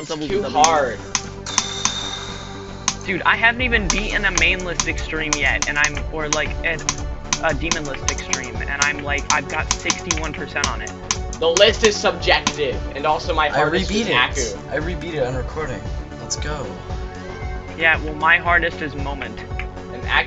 It's too hard. Dude, I haven't even beaten a main list extreme yet, and I'm or like a, a demon list extreme, and I'm like I've got 61% on it. The list is subjective, and also my hardest. I rebeat it. Acu. I rebeat it on recording. Let's go. Yeah, well my hardest is moment.